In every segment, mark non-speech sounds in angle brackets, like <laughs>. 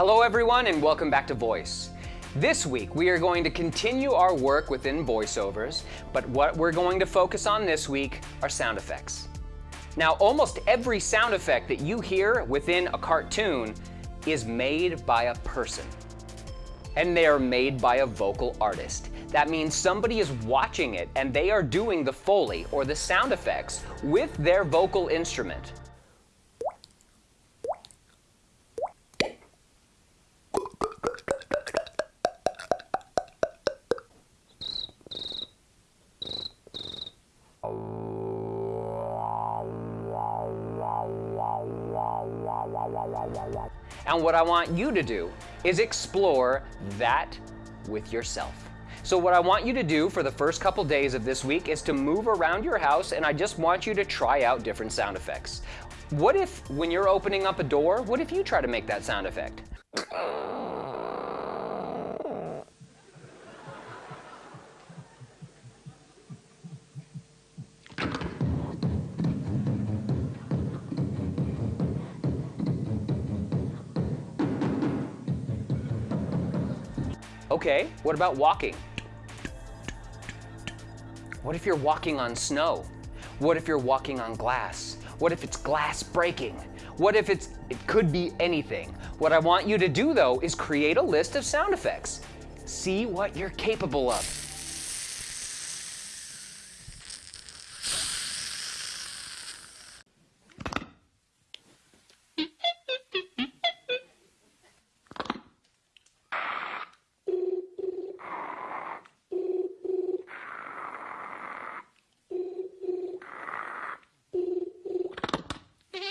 Hello everyone and welcome back to Voice. This week we are going to continue our work within voiceovers, but what we're going to focus on this week are sound effects. Now almost every sound effect that you hear within a cartoon is made by a person. And they are made by a vocal artist. That means somebody is watching it and they are doing the Foley or the sound effects with their vocal instrument. And what I want you to do is explore that with yourself. So what I want you to do for the first couple days of this week is to move around your house and I just want you to try out different sound effects. What if, when you're opening up a door, what if you try to make that sound effect? Okay, what about walking? What if you're walking on snow? What if you're walking on glass? What if it's glass breaking? What if it's, it could be anything? What I want you to do though is create a list of sound effects. See what you're capable of.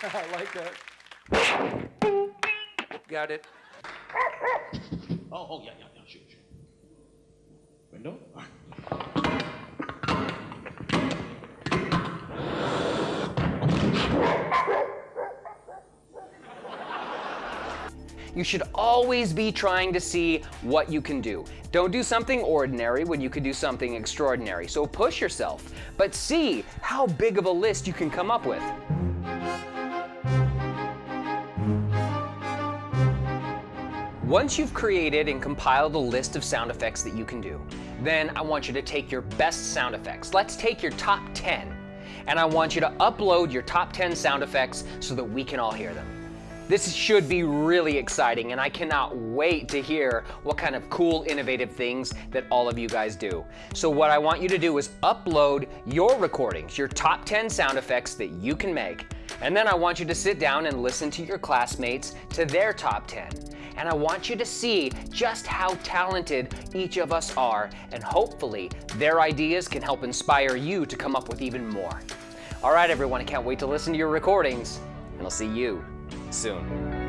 <laughs> I like that. Got it. Oh, oh, yeah, yeah, yeah, sure, sure. Window? You should always be trying to see what you can do. Don't do something ordinary when you could do something extraordinary. So push yourself, but see how big of a list you can come up with. Once you've created and compiled a list of sound effects that you can do, then I want you to take your best sound effects. Let's take your top 10, and I want you to upload your top 10 sound effects so that we can all hear them. This should be really exciting and I cannot wait to hear what kind of cool, innovative things that all of you guys do. So what I want you to do is upload your recordings, your top 10 sound effects that you can make. And then I want you to sit down and listen to your classmates to their top 10. And I want you to see just how talented each of us are and hopefully their ideas can help inspire you to come up with even more. All right, everyone, I can't wait to listen to your recordings and I'll see you soon.